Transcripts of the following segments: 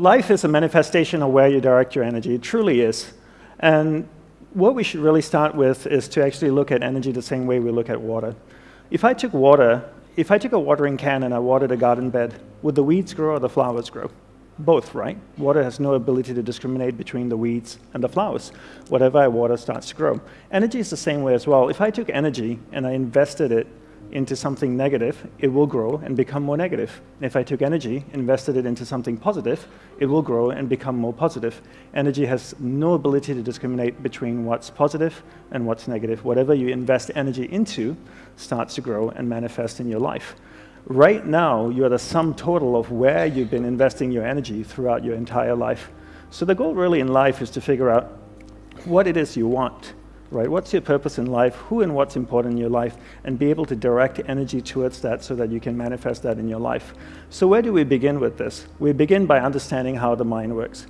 Life is a manifestation of where you direct your energy. It truly is. And what we should really start with is to actually look at energy the same way we look at water. If I took water, if I took a watering can and I watered a garden bed, would the weeds grow or the flowers grow? Both, right? Water has no ability to discriminate between the weeds and the flowers. Whatever I water starts to grow. Energy is the same way as well. If I took energy and I invested it into something negative, it will grow and become more negative. If I took energy, invested it into something positive, it will grow and become more positive. Energy has no ability to discriminate between what's positive and what's negative. Whatever you invest energy into starts to grow and manifest in your life. Right now, you're the sum total of where you've been investing your energy throughout your entire life. So the goal really in life is to figure out what it is you want right? What's your purpose in life? Who and what's important in your life? And be able to direct energy towards that so that you can manifest that in your life. So where do we begin with this? We begin by understanding how the mind works.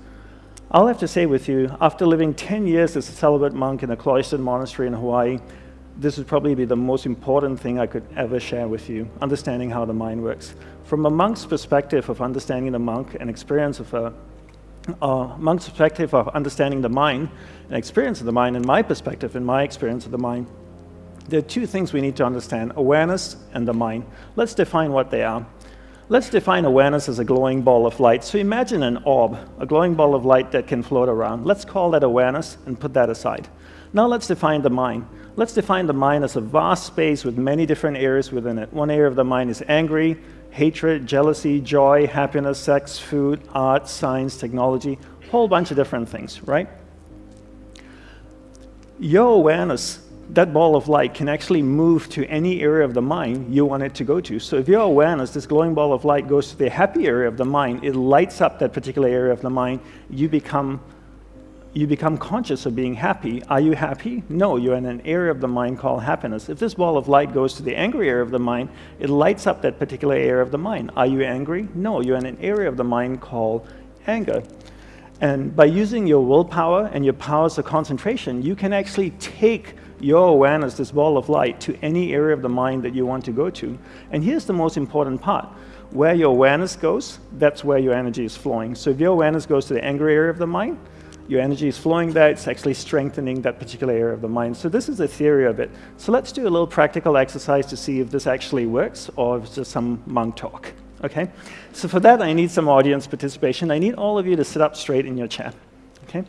I'll have to say with you, after living 10 years as a celibate monk in a cloistered monastery in Hawaii, this would probably be the most important thing I could ever share with you, understanding how the mind works. From a monk's perspective of understanding the monk and experience of a uh, monk's perspective of understanding the mind and experience of the mind, and my perspective and my experience of the mind, there are two things we need to understand, awareness and the mind. Let's define what they are. Let's define awareness as a glowing ball of light. So imagine an orb, a glowing ball of light that can float around. Let's call that awareness and put that aside. Now let's define the mind. Let's define the mind as a vast space with many different areas within it. One area of the mind is angry, hatred, jealousy, joy, happiness, sex, food, art, science, technology, whole bunch of different things, right? Your awareness, that ball of light, can actually move to any area of the mind you want it to go to. So if your awareness, this glowing ball of light, goes to the happy area of the mind, it lights up that particular area of the mind, you become you become conscious of being happy. Are you happy? No, you're in an area of the mind called happiness. If this ball of light goes to the angry area of the mind, it lights up that particular area of the mind. Are you angry? No, you're in an area of the mind called anger. And by using your willpower and your powers of concentration, you can actually take your awareness, this ball of light, to any area of the mind that you want to go to. And here's the most important part. Where your awareness goes, that's where your energy is flowing. So if your awareness goes to the angry area of the mind, your energy is flowing there, it's actually strengthening that particular area of the mind. So this is the theory of it. So let's do a little practical exercise to see if this actually works or if it's just some monk talk. Okay? So for that, I need some audience participation. I need all of you to sit up straight in your chair. Okay?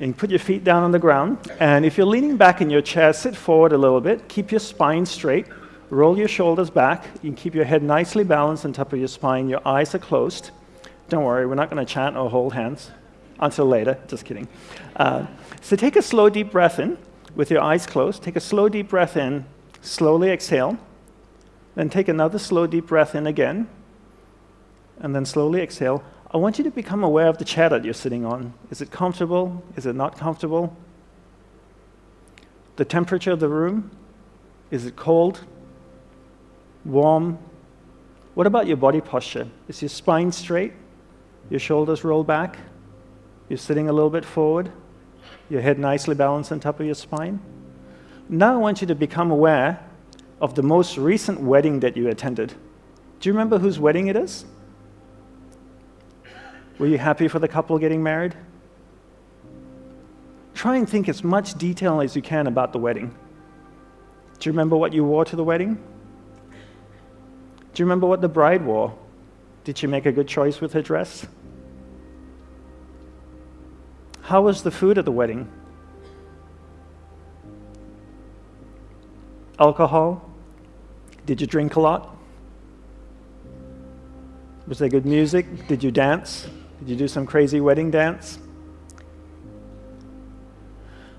And put your feet down on the ground. And if you're leaning back in your chair, sit forward a little bit. Keep your spine straight. Roll your shoulders back. You can keep your head nicely balanced on top of your spine. Your eyes are closed. Don't worry, we're not going to chant or hold hands until later, just kidding. Uh, so take a slow, deep breath in with your eyes closed. Take a slow, deep breath in, slowly exhale. Then take another slow, deep breath in again, and then slowly exhale. I want you to become aware of the chair that you're sitting on. Is it comfortable? Is it not comfortable? The temperature of the room? Is it cold? Warm? What about your body posture? Is your spine straight? Your shoulders roll back? You're sitting a little bit forward, your head nicely balanced on top of your spine. Now I want you to become aware of the most recent wedding that you attended. Do you remember whose wedding it is? Were you happy for the couple getting married? Try and think as much detail as you can about the wedding. Do you remember what you wore to the wedding? Do you remember what the bride wore? Did she make a good choice with her dress? How was the food at the wedding? Alcohol? Did you drink a lot? Was there good music? Did you dance? Did you do some crazy wedding dance?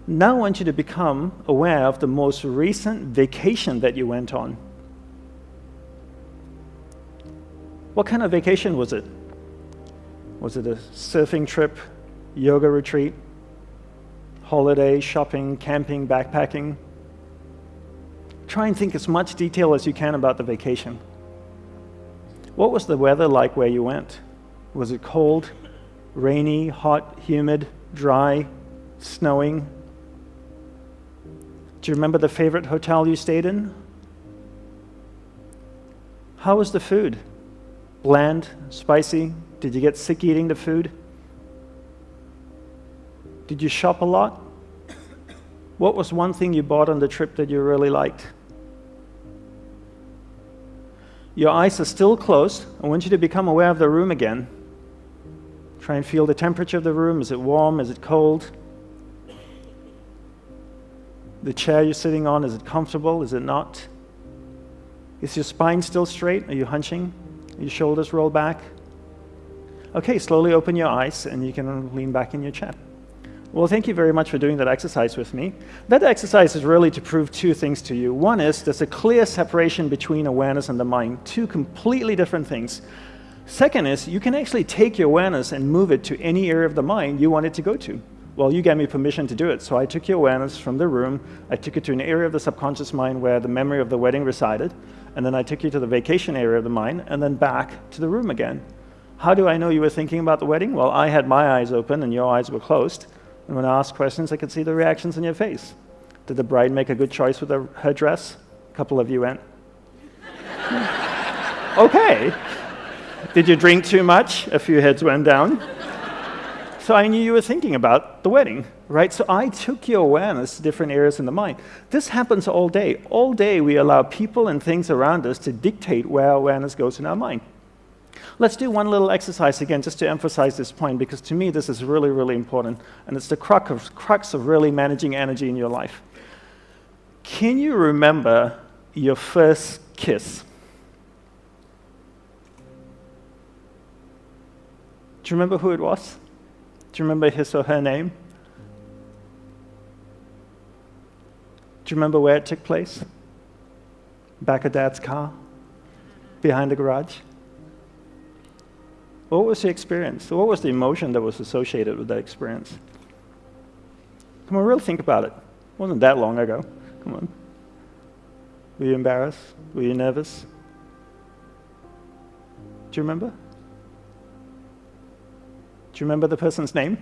Now I want you to become aware of the most recent vacation that you went on. What kind of vacation was it? Was it a surfing trip, yoga retreat, holiday, shopping, camping, backpacking. Try and think as much detail as you can about the vacation. What was the weather like where you went? Was it cold, rainy, hot, humid, dry, snowing? Do you remember the favorite hotel you stayed in? How was the food? Bland, spicy, Did you get sick eating the food? Did you shop a lot? What was one thing you bought on the trip that you really liked? Your eyes are still closed. I want you to become aware of the room again. Try and feel the temperature of the room. Is it warm? Is it cold? The chair you're sitting on, is it comfortable? Is it not? Is your spine still straight? Are you hunching? Are your shoulders rolled back? Okay, slowly open your eyes and you can lean back in your chair. Well, thank you very much for doing that exercise with me. That exercise is really to prove two things to you. One is there's a clear separation between awareness and the mind, two completely different things. Second is you can actually take your awareness and move it to any area of the mind you want it to go to. Well, you gave me permission to do it, so I took your awareness from the room, I took it to an area of the subconscious mind where the memory of the wedding resided, and then I took you to the vacation area of the mind, and then back to the room again. How do I know you were thinking about the wedding? Well, I had my eyes open and your eyes were closed. And when I asked questions, I could see the reactions in your face. Did the bride make a good choice with her, her dress? A couple of you went, okay. Did you drink too much? A few heads went down. So I knew you were thinking about the wedding, right? So I took your awareness to different areas in the mind. This happens all day. All day we allow people and things around us to dictate where awareness goes in our mind. Let's do one little exercise again just to emphasize this point because to me this is really, really important and it's the crux of, crux of really managing energy in your life. Can you remember your first kiss? Do you remember who it was? Do you remember his or her name? Do you remember where it took place? Back of dad's car? Behind the garage? What was the experience? What was the emotion that was associated with that experience? Come on, really think about it. It wasn't that long ago. Come on. Were you embarrassed? Were you nervous? Do you remember? Do you remember the person's name?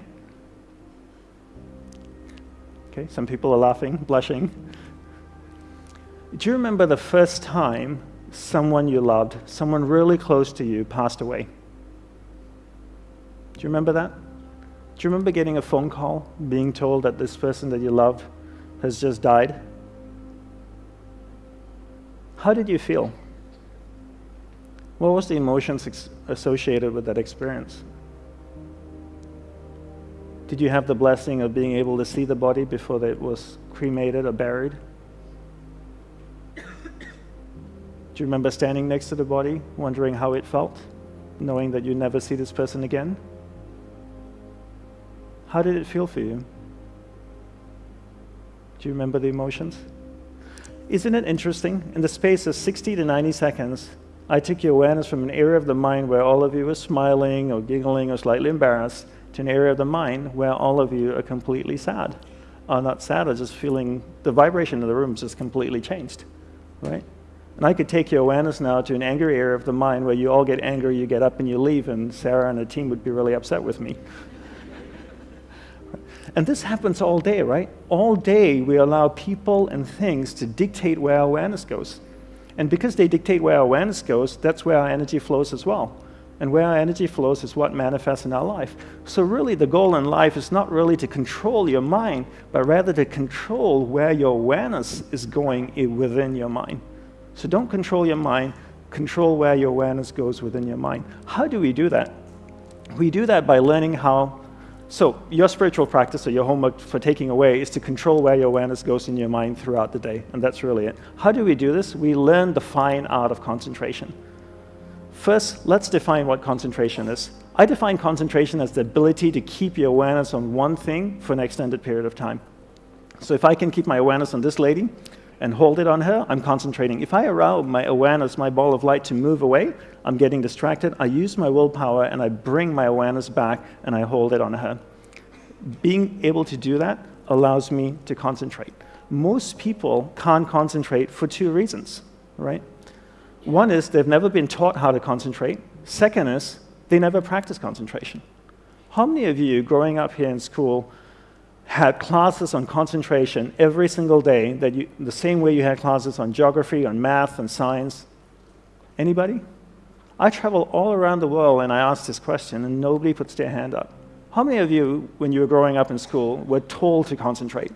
Okay, some people are laughing, blushing. Do you remember the first time someone you loved, someone really close to you, passed away? Do you remember that? Do you remember getting a phone call, being told that this person that you love has just died? How did you feel? What was the emotions associated with that experience? Did you have the blessing of being able to see the body before it was cremated or buried? Do you remember standing next to the body, wondering how it felt, knowing that you'd never see this person again? How did it feel for you? Do you remember the emotions? Isn't it interesting? In the space of 60 to 90 seconds, I took your awareness from an area of the mind where all of you were smiling or giggling or slightly embarrassed to an area of the mind where all of you are completely sad. Are not sad, are just feeling the vibration of the room just completely changed, right? And I could take your awareness now to an angry area of the mind where you all get angry, you get up and you leave, and Sarah and the team would be really upset with me. And this happens all day, right? All day we allow people and things to dictate where our awareness goes. And because they dictate where our awareness goes, that's where our energy flows as well. And where our energy flows is what manifests in our life. So really the goal in life is not really to control your mind, but rather to control where your awareness is going within your mind. So don't control your mind, control where your awareness goes within your mind. How do we do that? We do that by learning how so your spiritual practice or your homework for taking away is to control where your awareness goes in your mind throughout the day, and that's really it. How do we do this? We learn the fine art of concentration. First, let's define what concentration is. I define concentration as the ability to keep your awareness on one thing for an extended period of time. So if I can keep my awareness on this lady and hold it on her, I'm concentrating. If I allow my awareness, my ball of light to move away, I'm getting distracted, I use my willpower and I bring my awareness back and I hold it on her. Being able to do that allows me to concentrate. Most people can't concentrate for two reasons, right? One is they've never been taught how to concentrate. Second is they never practice concentration. How many of you growing up here in school had classes on concentration every single day that you, the same way you had classes on geography, on math, and science? Anybody? I travel all around the world and I ask this question and nobody puts their hand up. How many of you, when you were growing up in school, were told to concentrate?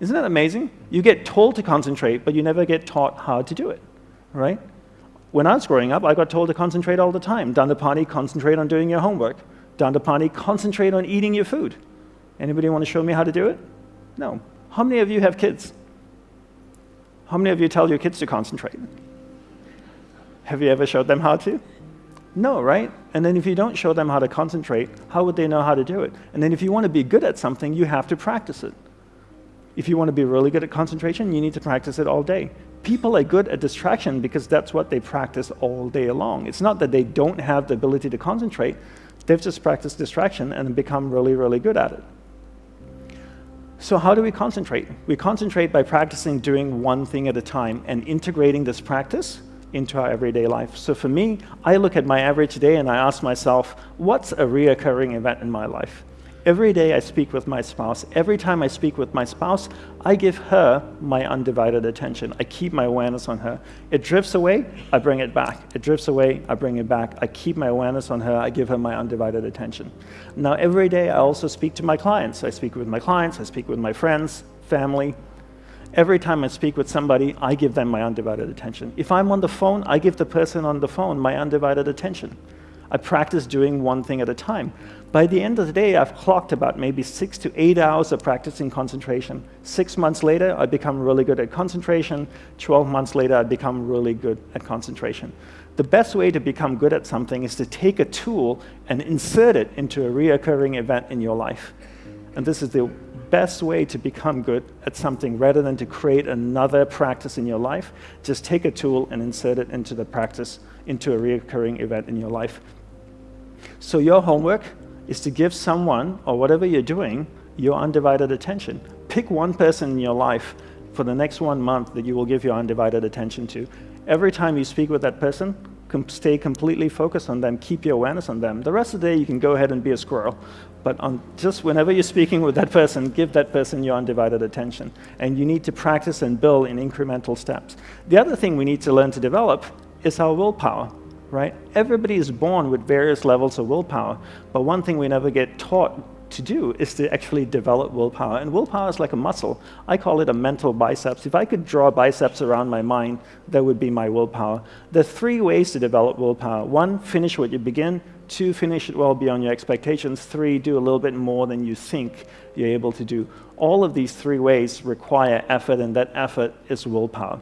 Isn't that amazing? You get told to concentrate, but you never get taught how to do it, right? When I was growing up, I got told to concentrate all the time. Dandapani, concentrate on doing your homework. Dandapani, concentrate on eating your food. Anybody want to show me how to do it? No. How many of you have kids? How many of you tell your kids to concentrate? Have you ever showed them how to? No, right? And then if you don't show them how to concentrate, how would they know how to do it? And then if you want to be good at something, you have to practice it. If you want to be really good at concentration, you need to practice it all day. People are good at distraction because that's what they practice all day long. It's not that they don't have the ability to concentrate, they've just practiced distraction and become really, really good at it. So how do we concentrate? We concentrate by practicing doing one thing at a time and integrating this practice into our everyday life. So for me, I look at my average day and I ask myself, what's a reoccurring event in my life? Every day I speak with my spouse. Every time I speak with my spouse, I give her my undivided attention. I keep my awareness on her. It drifts away, I bring it back. It drifts away, I bring it back. I keep my awareness on her, I give her my undivided attention. Now, every day I also speak to my clients. I speak with my clients, I speak with my friends, family. Every time I speak with somebody, I give them my undivided attention. If I'm on the phone, I give the person on the phone my undivided attention. I practice doing one thing at a time. By the end of the day, I've clocked about maybe six to eight hours of practicing concentration. Six months later, I become really good at concentration. 12 months later, I become really good at concentration. The best way to become good at something is to take a tool and insert it into a reoccurring event in your life. And this is the best way to become good at something rather than to create another practice in your life. Just take a tool and insert it into the practice, into a reoccurring event in your life. So your homework is to give someone, or whatever you're doing, your undivided attention. Pick one person in your life for the next one month that you will give your undivided attention to. Every time you speak with that person, stay completely focused on them, keep your awareness on them. The rest of the day, you can go ahead and be a squirrel. But on just whenever you're speaking with that person, give that person your undivided attention. And you need to practice and build in incremental steps. The other thing we need to learn to develop is our willpower right? Everybody is born with various levels of willpower, but one thing we never get taught to do is to actually develop willpower. And willpower is like a muscle. I call it a mental biceps. If I could draw biceps around my mind, that would be my willpower. There are three ways to develop willpower. One, finish what you begin. Two, finish it well beyond your expectations. Three, do a little bit more than you think you're able to do. All of these three ways require effort, and that effort is willpower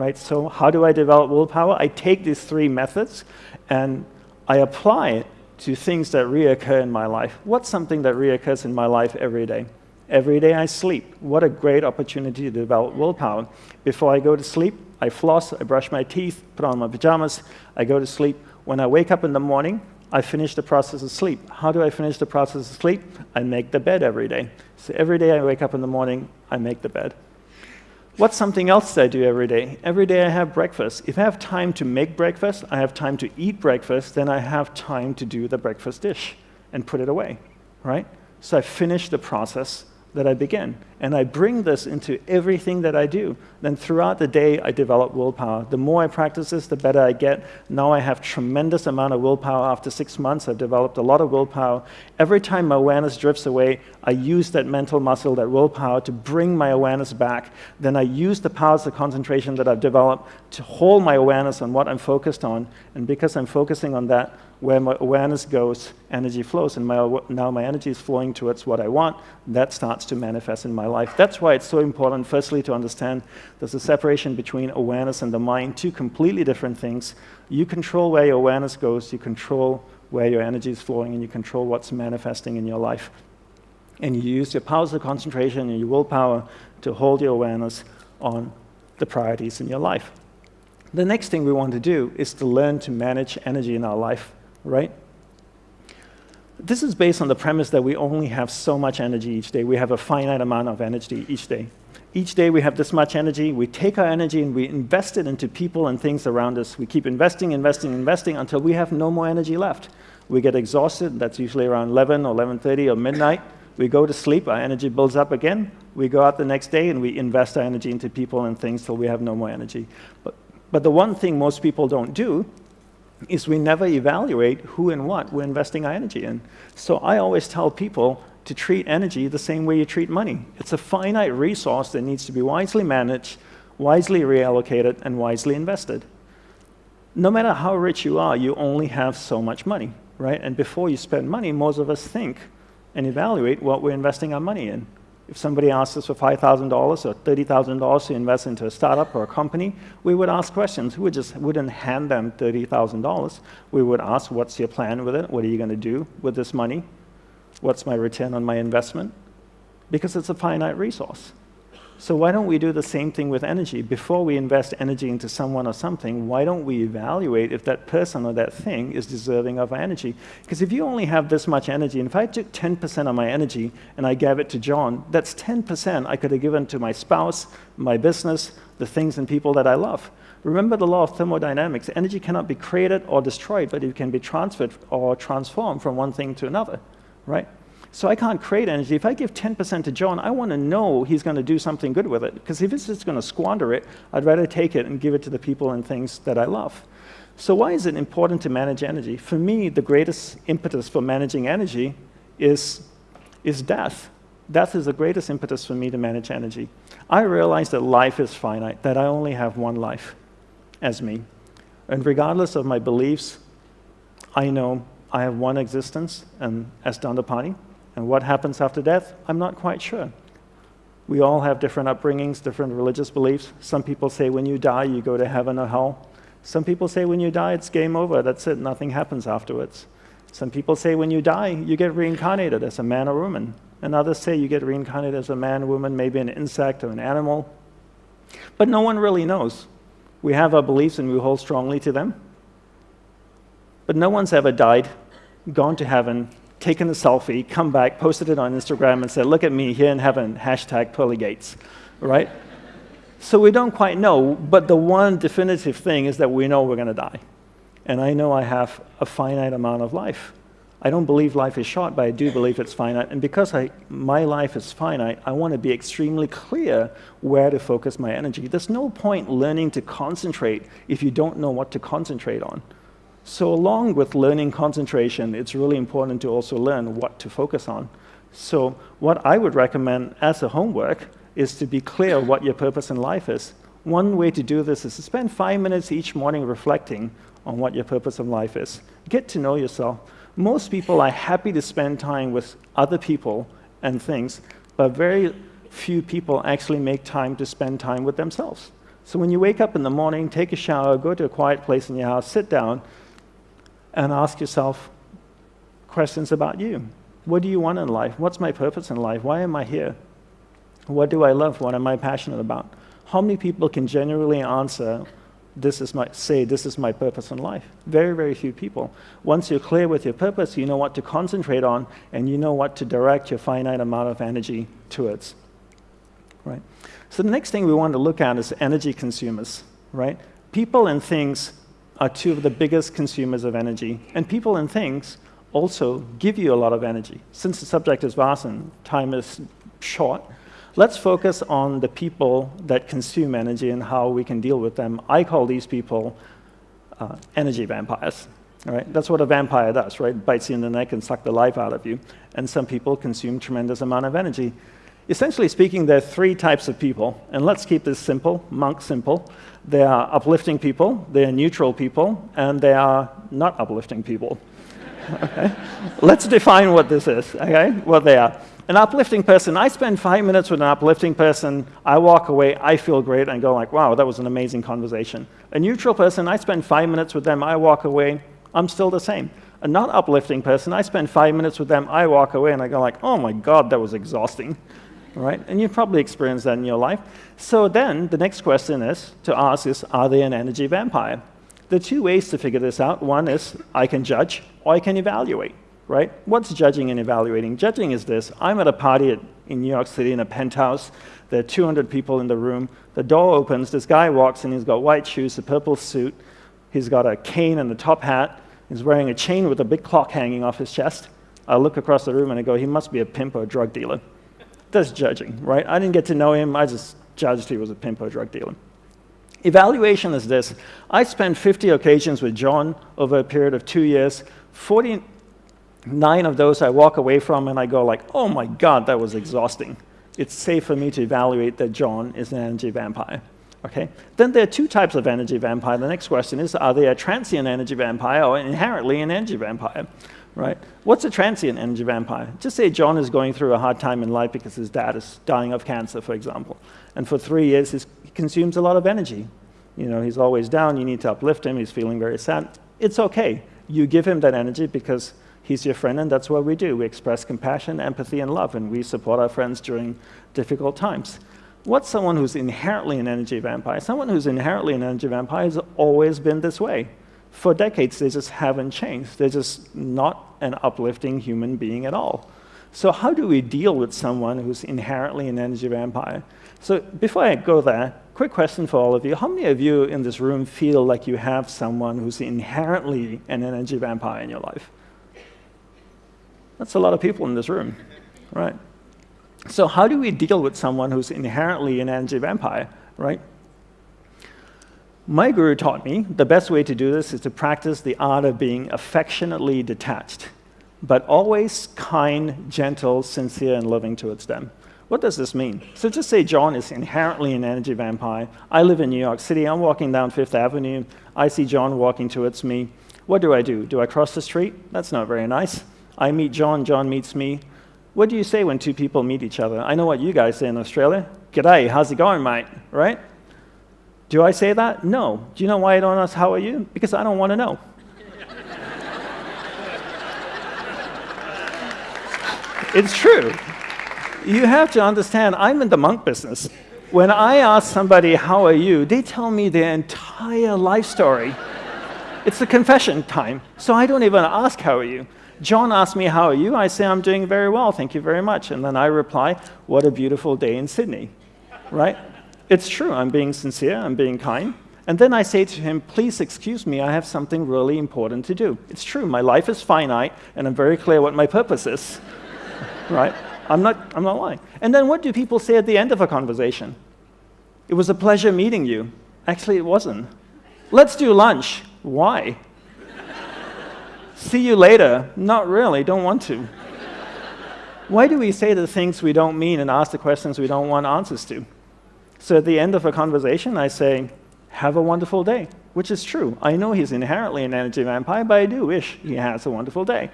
right? So how do I develop willpower? I take these three methods and I apply it to things that reoccur in my life. What's something that reoccurs in my life every day? Every day I sleep. What a great opportunity to develop willpower. Before I go to sleep, I floss, I brush my teeth, put on my pajamas, I go to sleep. When I wake up in the morning, I finish the process of sleep. How do I finish the process of sleep? I make the bed every day. So every day I wake up in the morning, I make the bed. What's something else that I do every day? Every day I have breakfast. If I have time to make breakfast, I have time to eat breakfast, then I have time to do the breakfast dish and put it away, right? So I finish the process that I begin. And I bring this into everything that I do. Then throughout the day, I develop willpower. The more I practice this, the better I get. Now I have tremendous amount of willpower. After six months, I've developed a lot of willpower. Every time my awareness drifts away, I use that mental muscle, that willpower, to bring my awareness back. Then I use the powers of concentration that I've developed to hold my awareness on what I'm focused on. And because I'm focusing on that, where my awareness goes, energy flows, and my, now my energy is flowing towards what I want, that starts to manifest in my life. That's why it's so important, firstly, to understand there's a separation between awareness and the mind, two completely different things. You control where your awareness goes, you control where your energy is flowing, and you control what's manifesting in your life. And you use your powers of concentration and your willpower to hold your awareness on the priorities in your life. The next thing we want to do is to learn to manage energy in our life right? This is based on the premise that we only have so much energy each day. We have a finite amount of energy each day. Each day we have this much energy. We take our energy and we invest it into people and things around us. We keep investing, investing, investing until we have no more energy left. We get exhausted. That's usually around 11 or 11.30 or midnight. We go to sleep. Our energy builds up again. We go out the next day and we invest our energy into people and things till we have no more energy. But, but the one thing most people don't do is we never evaluate who and what we're investing our energy in. So I always tell people to treat energy the same way you treat money. It's a finite resource that needs to be wisely managed, wisely reallocated, and wisely invested. No matter how rich you are, you only have so much money, right? And before you spend money, most of us think and evaluate what we're investing our money in. If somebody asked us for $5,000 or $30,000 to invest into a startup or a company, we would ask questions. We just wouldn't hand them $30,000. We would ask, what's your plan with it? What are you going to do with this money? What's my return on my investment? Because it's a finite resource. So why don't we do the same thing with energy? Before we invest energy into someone or something, why don't we evaluate if that person or that thing is deserving of our energy? Because if you only have this much energy, and if I took 10% of my energy and I gave it to John, that's 10% I could have given to my spouse, my business, the things and people that I love. Remember the law of thermodynamics. Energy cannot be created or destroyed, but it can be transferred or transformed from one thing to another, right? So I can't create energy. If I give 10% to John, I want to know he's going to do something good with it. Because if he's just going to squander it, I'd rather take it and give it to the people and things that I love. So why is it important to manage energy? For me, the greatest impetus for managing energy is, is death. Death is the greatest impetus for me to manage energy. I realize that life is finite, that I only have one life as me. And regardless of my beliefs, I know I have one existence, and as Dandapani, and what happens after death, I'm not quite sure. We all have different upbringings, different religious beliefs. Some people say when you die, you go to heaven or hell. Some people say when you die, it's game over, that's it, nothing happens afterwards. Some people say when you die, you get reincarnated as a man or woman. And others say you get reincarnated as a man, woman, maybe an insect or an animal. But no one really knows. We have our beliefs and we hold strongly to them. But no one's ever died, gone to heaven, taken a selfie, come back, posted it on Instagram, and said, look at me here in heaven, hashtag pearly gates, right? so we don't quite know, but the one definitive thing is that we know we're going to die. And I know I have a finite amount of life. I don't believe life is short, but I do believe it's finite. And because I, my life is finite, I want to be extremely clear where to focus my energy. There's no point learning to concentrate if you don't know what to concentrate on. So along with learning concentration, it's really important to also learn what to focus on. So what I would recommend as a homework is to be clear what your purpose in life is. One way to do this is to spend five minutes each morning reflecting on what your purpose in life is. Get to know yourself. Most people are happy to spend time with other people and things, but very few people actually make time to spend time with themselves. So when you wake up in the morning, take a shower, go to a quiet place in your house, sit down, and ask yourself questions about you. What do you want in life? What's my purpose in life? Why am I here? What do I love? What am I passionate about? How many people can genuinely answer, this is my, say, this is my purpose in life? Very, very few people. Once you're clear with your purpose, you know what to concentrate on, and you know what to direct your finite amount of energy towards. Right? So the next thing we want to look at is energy consumers. Right? People and things are two of the biggest consumers of energy. And people and things also give you a lot of energy. Since the subject is vast and time is short, let's focus on the people that consume energy and how we can deal with them. I call these people uh, energy vampires. All right? That's what a vampire does, right? Bites you in the neck and suck the life out of you. And some people consume tremendous amount of energy. Essentially speaking, there are three types of people, and let's keep this simple, monk simple. They are uplifting people, they are neutral people, and they are not uplifting people. okay? Let's define what this is, okay? What they are. An uplifting person, I spend five minutes with an uplifting person, I walk away, I feel great, and go like, wow, that was an amazing conversation. A neutral person, I spend five minutes with them, I walk away, I'm still the same. A not uplifting person, I spend five minutes with them, I walk away, and I go like, oh my god, that was exhausting right? And you've probably experienced that in your life. So then the next question is to ask is, are they an energy vampire? The two ways to figure this out. One is I can judge or I can evaluate, right? What's judging and evaluating? Judging is this. I'm at a party at, in New York City in a penthouse. There are 200 people in the room. The door opens. This guy walks in. He's got white shoes, a purple suit. He's got a cane and a top hat. He's wearing a chain with a big clock hanging off his chest. I look across the room and I go, he must be a pimp or a drug dealer. That's judging, right? I didn't get to know him. I just judged he was a pimp or drug dealer. Evaluation is this. I spent 50 occasions with John over a period of two years. 49 of those I walk away from and I go like, oh my God, that was exhausting. It's safe for me to evaluate that John is an energy vampire. Okay? Then there are two types of energy vampire. The next question is, are they a transient energy vampire or inherently an energy vampire? Right? What's a transient energy vampire? Just say John is going through a hard time in life because his dad is dying of cancer, for example. And for three years, he consumes a lot of energy. You know, he's always down. You need to uplift him. He's feeling very sad. It's okay. You give him that energy because he's your friend, and that's what we do. We express compassion, empathy, and love, and we support our friends during difficult times. What's someone who's inherently an energy vampire? Someone who's inherently an energy vampire has always been this way. For decades, they just haven't changed. They're just not an uplifting human being at all. So how do we deal with someone who's inherently an energy vampire? So before I go there, quick question for all of you. How many of you in this room feel like you have someone who's inherently an energy vampire in your life? That's a lot of people in this room, right? So how do we deal with someone who's inherently an energy vampire, right? My guru taught me the best way to do this is to practice the art of being affectionately detached, but always kind, gentle, sincere, and loving towards them. What does this mean? So just say John is inherently an energy vampire. I live in New York City. I'm walking down Fifth Avenue. I see John walking towards me. What do I do? Do I cross the street? That's not very nice. I meet John. John meets me. What do you say when two people meet each other? I know what you guys say in Australia. G'day, how's it going, mate? Right? Do I say that? No. Do you know why I don't ask how are you? Because I don't want to know. it's true. You have to understand, I'm in the monk business. When I ask somebody, how are you, they tell me their entire life story. it's the confession time, so I don't even ask, how are you? John asks me, how are you? I say, I'm doing very well, thank you very much. And then I reply, what a beautiful day in Sydney, right? It's true, I'm being sincere, I'm being kind. And then I say to him, please excuse me, I have something really important to do. It's true, my life is finite, and I'm very clear what my purpose is, right? I'm not, I'm not lying. And then what do people say at the end of a conversation? It was a pleasure meeting you. Actually, it wasn't. Let's do lunch. Why? See you later. Not really, don't want to. Why do we say the things we don't mean and ask the questions we don't want answers to? So at the end of a conversation, I say, have a wonderful day, which is true. I know he's inherently an energy vampire, but I do wish he has a wonderful day.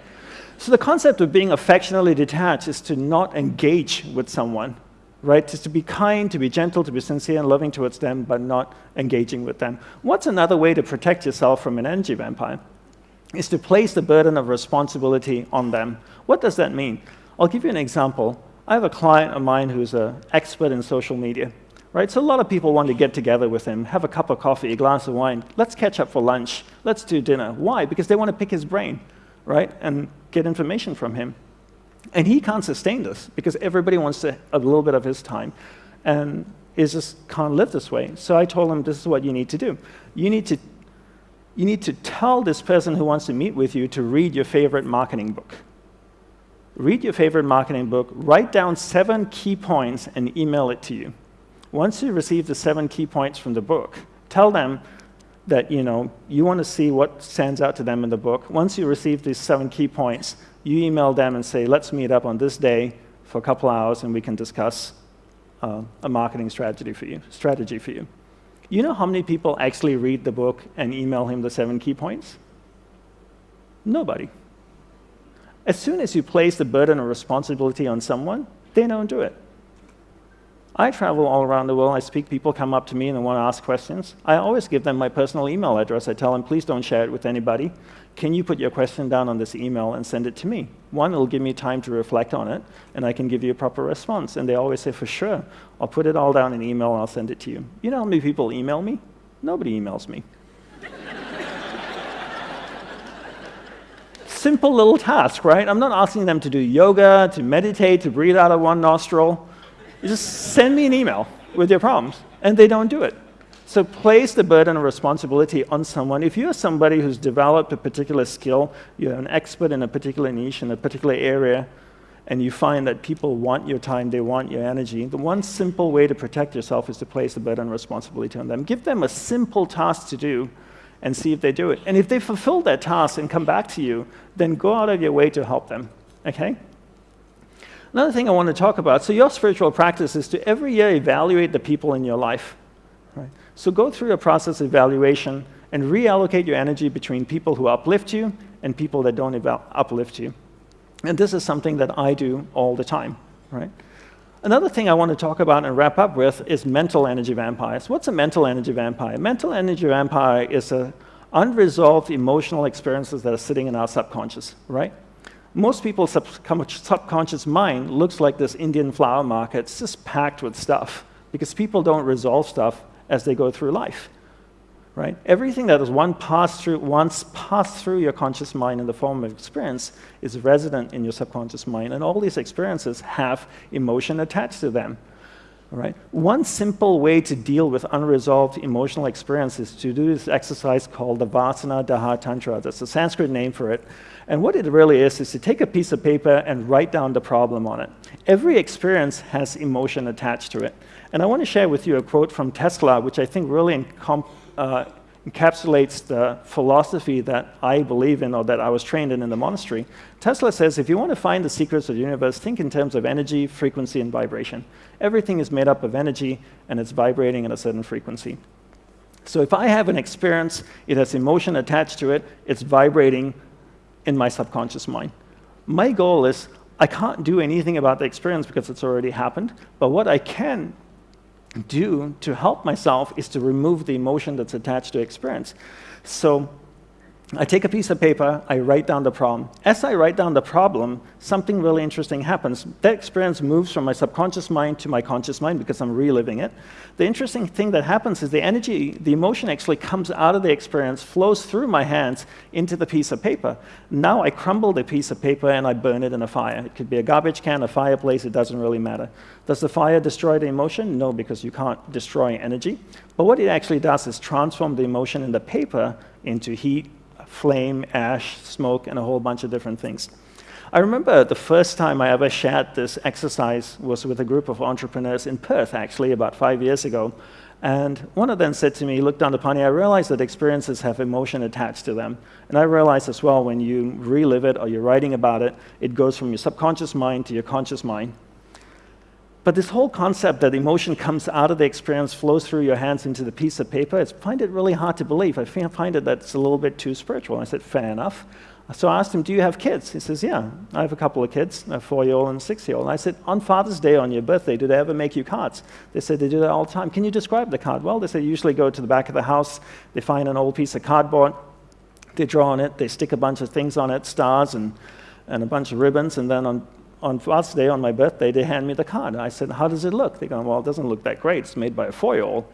So the concept of being affectionately detached is to not engage with someone, right? Just to be kind, to be gentle, to be sincere and loving towards them, but not engaging with them. What's another way to protect yourself from an energy vampire? is to place the burden of responsibility on them. What does that mean? I'll give you an example. I have a client of mine who's an expert in social media. Right? So a lot of people want to get together with him, have a cup of coffee, a glass of wine. Let's catch up for lunch. Let's do dinner. Why? Because they want to pick his brain, right? And get information from him. And he can't sustain this because everybody wants to, a little bit of his time. And is just can't live this way. So I told him this is what you need to do. You need to you need to tell this person who wants to meet with you to read your favorite marketing book. Read your favorite marketing book, write down seven key points, and email it to you. Once you receive the seven key points from the book, tell them that you, know, you want to see what stands out to them in the book. Once you receive these seven key points, you email them and say, let's meet up on this day for a couple hours and we can discuss uh, a marketing strategy for you. Strategy for you. You know how many people actually read the book and email him the seven key points? Nobody. As soon as you place the burden of responsibility on someone, they don't do it. I travel all around the world. I speak. People come up to me and they want to ask questions. I always give them my personal email address. I tell them, please don't share it with anybody. Can you put your question down on this email and send it to me? One, it'll give me time to reflect on it, and I can give you a proper response. And they always say, for sure. I'll put it all down in email and I'll send it to you. You know how many people email me? Nobody emails me. Simple little task, right? I'm not asking them to do yoga, to meditate, to breathe out of one nostril. You just send me an email with your problems, and they don't do it. So place the burden of responsibility on someone. If you're somebody who's developed a particular skill, you're an expert in a particular niche, in a particular area, and you find that people want your time, they want your energy, the one simple way to protect yourself is to place the burden of responsibility on them. Give them a simple task to do and see if they do it. And if they fulfill that task and come back to you, then go out of your way to help them, okay? Another thing I want to talk about, so your spiritual practice is to every year evaluate the people in your life. Right? So go through a process of evaluation and reallocate your energy between people who uplift you and people that don't uplift you. And this is something that I do all the time, right? Another thing I want to talk about and wrap up with is mental energy vampires. What's a mental energy vampire? Mental energy vampire is a unresolved emotional experiences that are sitting in our subconscious, right? Most people's subconscious mind looks like this Indian flower market. It's just packed with stuff because people don't resolve stuff as they go through life right? Everything that is one passed through, once passed through your conscious mind in the form of experience is resident in your subconscious mind, and all these experiences have emotion attached to them. Right? One simple way to deal with unresolved emotional experiences is to do this exercise called the Vasana Daha Tantra. That's the Sanskrit name for it. And what it really is, is to take a piece of paper and write down the problem on it. Every experience has emotion attached to it. And I want to share with you a quote from Tesla, which I think really uh, encapsulates the philosophy that I believe in or that I was trained in in the monastery. Tesla says, if you want to find the secrets of the universe, think in terms of energy, frequency, and vibration. Everything is made up of energy, and it's vibrating at a certain frequency. So if I have an experience, it has emotion attached to it, it's vibrating in my subconscious mind. My goal is, I can't do anything about the experience because it's already happened, but what I can do to help myself is to remove the emotion that's attached to experience. So I take a piece of paper, I write down the problem. As I write down the problem, something really interesting happens. That experience moves from my subconscious mind to my conscious mind because I'm reliving it. The interesting thing that happens is the energy, the emotion actually comes out of the experience, flows through my hands into the piece of paper. Now I crumble the piece of paper and I burn it in a fire. It could be a garbage can, a fireplace, it doesn't really matter. Does the fire destroy the emotion? No, because you can't destroy energy. But what it actually does is transform the emotion in the paper into heat, flame, ash, smoke, and a whole bunch of different things. I remember the first time I ever shared this exercise was with a group of entrepreneurs in Perth, actually, about five years ago. And one of them said to me, look Dandapani, I realize that experiences have emotion attached to them. And I realize as well, when you relive it or you're writing about it, it goes from your subconscious mind to your conscious mind. But this whole concept that emotion comes out of the experience, flows through your hands into the piece of paper, I find it really hard to believe. I find it that it's a little bit too spiritual. I said, fair enough. So I asked him, do you have kids? He says, yeah, I have a couple of kids, a four-year-old and a six-year-old. And I said, on Father's Day, on your birthday, do they ever make you cards? They said they do that all the time. Can you describe the card? Well, they said usually go to the back of the house, they find an old piece of cardboard, they draw on it, they stick a bunch of things on it, stars and, and a bunch of ribbons, and then on on Father's Day, on my birthday, they hand me the card. I said, how does it look? They go, well, it doesn't look that great. It's made by a four-year-old.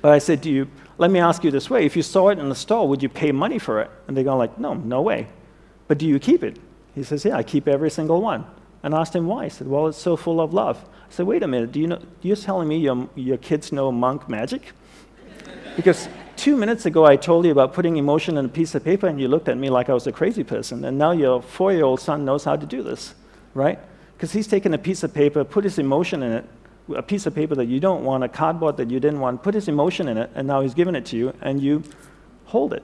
But I said, do you, let me ask you this way. If you saw it in the store, would you pay money for it? And they go like, no, no way. But do you keep it? He says, yeah, I keep every single one. And I asked him why. He said, well, it's so full of love. I said, wait a minute, do you know, you're telling me your, your kids know monk magic? because two minutes ago I told you about putting emotion in a piece of paper and you looked at me like I was a crazy person. And now your four-year-old son knows how to do this right? Because he's taken a piece of paper, put his emotion in it, a piece of paper that you don't want, a cardboard that you didn't want, put his emotion in it, and now he's given it to you, and you hold it.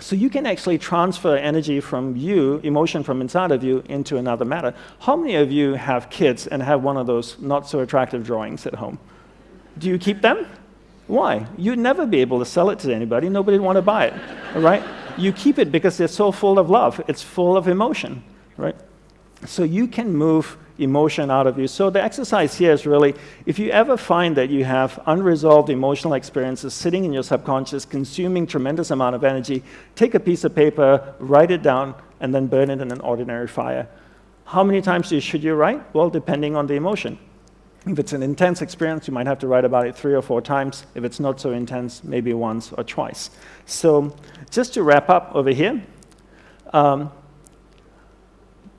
So you can actually transfer energy from you, emotion from inside of you, into another matter. How many of you have kids and have one of those not so attractive drawings at home? Do you keep them? Why? You'd never be able to sell it to anybody. Nobody would want to buy it, right? You keep it because they're so full of love. It's full of emotion, right? So you can move emotion out of you. So the exercise here is really, if you ever find that you have unresolved emotional experiences sitting in your subconscious, consuming tremendous amount of energy, take a piece of paper, write it down, and then burn it in an ordinary fire. How many times should you write? Well, depending on the emotion. If it's an intense experience, you might have to write about it three or four times. If it's not so intense, maybe once or twice. So just to wrap up over here, um,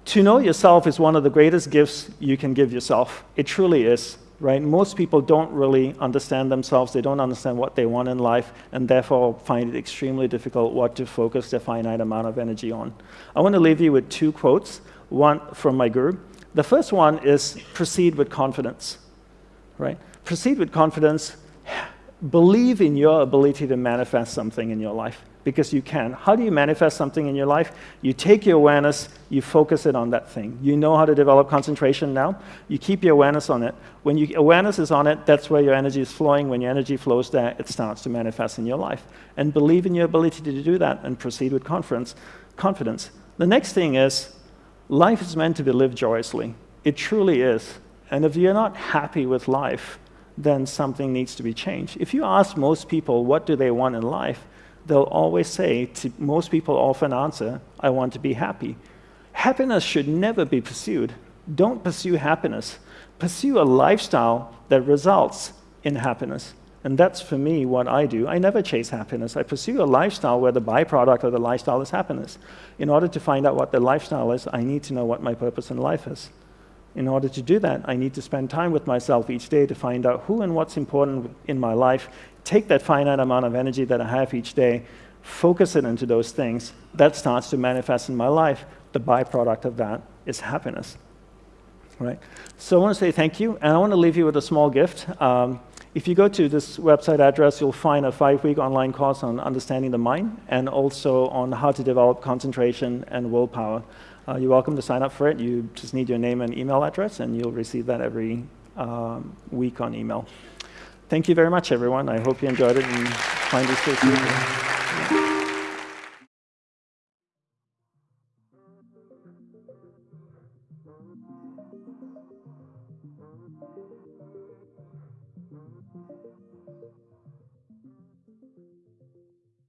to know yourself is one of the greatest gifts you can give yourself. It truly is, right? Most people don't really understand themselves. They don't understand what they want in life, and therefore find it extremely difficult what to focus their finite amount of energy on. I want to leave you with two quotes. one from my guru. The first one is proceed with confidence, right? Proceed with confidence. Believe in your ability to manifest something in your life because you can. How do you manifest something in your life? You take your awareness, you focus it on that thing. You know how to develop concentration now. You keep your awareness on it. When your awareness is on it, that's where your energy is flowing. When your energy flows there, it starts to manifest in your life. And believe in your ability to do that and proceed with confidence. confidence. The next thing is life is meant to be lived joyously. It truly is. And if you're not happy with life, then something needs to be changed. If you ask most people what do they want in life, they'll always say, to most people often answer, I want to be happy. Happiness should never be pursued. Don't pursue happiness. Pursue a lifestyle that results in happiness. And that's for me what I do. I never chase happiness. I pursue a lifestyle where the byproduct of the lifestyle is happiness. In order to find out what the lifestyle is, I need to know what my purpose in life is. In order to do that, I need to spend time with myself each day to find out who and what's important in my life take that finite amount of energy that I have each day, focus it into those things, that starts to manifest in my life. The byproduct of that is happiness. Right? So I want to say thank you, and I want to leave you with a small gift. Um, if you go to this website address, you'll find a five-week online course on understanding the mind and also on how to develop concentration and willpower. Uh, you're welcome to sign up for it. You just need your name and email address, and you'll receive that every um, week on email. Thank you very much, everyone. I hope you enjoyed it and find this useful.